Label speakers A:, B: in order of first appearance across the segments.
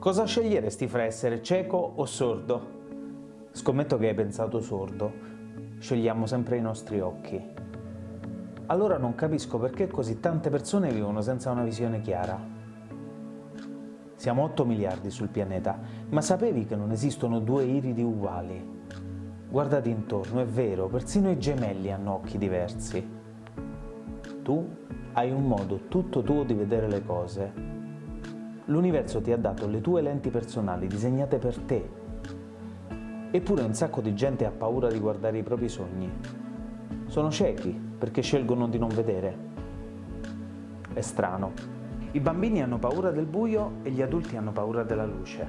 A: Cosa sceglieresti fra essere cieco o sordo? Scommetto che hai pensato sordo. Scegliamo sempre i nostri occhi. Allora non capisco perché così tante persone vivono senza una visione chiara. Siamo 8 miliardi sul pianeta, ma sapevi che non esistono due iridi uguali? Guardati intorno, è vero, persino i gemelli hanno occhi diversi. Tu hai un modo tutto tuo di vedere le cose. L'universo ti ha dato le tue lenti personali disegnate per te. Eppure un sacco di gente ha paura di guardare i propri sogni. Sono ciechi perché scelgono di non vedere. È strano. I bambini hanno paura del buio e gli adulti hanno paura della luce.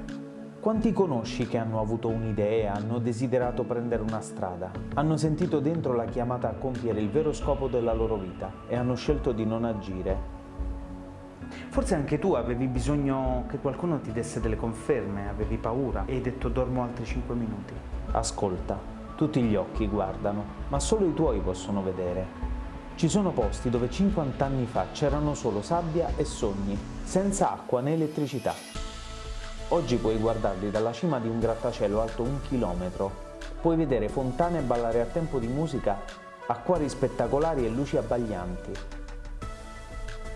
A: Quanti conosci che hanno avuto un'idea, hanno desiderato prendere una strada, hanno sentito dentro la chiamata a compiere il vero scopo della loro vita e hanno scelto di non agire? Forse anche tu avevi bisogno che qualcuno ti desse delle conferme, avevi paura e hai detto dormo altri 5 minuti. Ascolta, tutti gli occhi guardano, ma solo i tuoi possono vedere. Ci sono posti dove 50 anni fa c'erano solo sabbia e sogni, senza acqua né elettricità. Oggi puoi guardarli dalla cima di un grattacielo alto un chilometro. Puoi vedere fontane ballare a tempo di musica, acquari spettacolari e luci abbaglianti.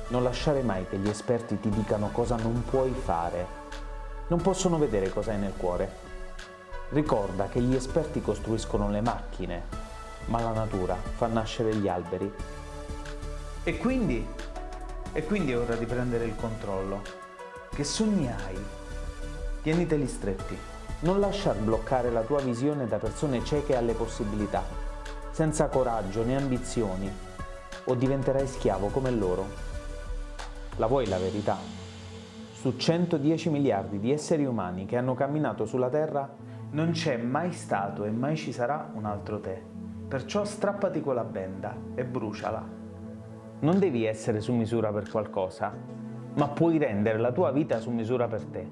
A: Non lasciare mai che gli esperti ti dicano cosa non puoi fare. Non possono vedere cosa hai nel cuore. Ricorda che gli esperti costruiscono le macchine, ma la natura fa nascere gli alberi. E quindi? E quindi è ora di prendere il controllo. Che sogni hai? Tieniteli stretti. Non lasciar bloccare la tua visione da persone cieche alle possibilità, senza coraggio né ambizioni, o diventerai schiavo come loro. La vuoi la verità? Su 110 miliardi di esseri umani che hanno camminato sulla Terra, non c'è mai stato e mai ci sarà un altro te. Perciò strappati quella benda e bruciala. Non devi essere su misura per qualcosa, ma puoi rendere la tua vita su misura per te.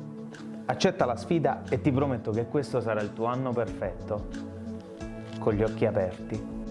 A: Accetta la sfida e ti prometto che questo sarà il tuo anno perfetto, con gli occhi aperti.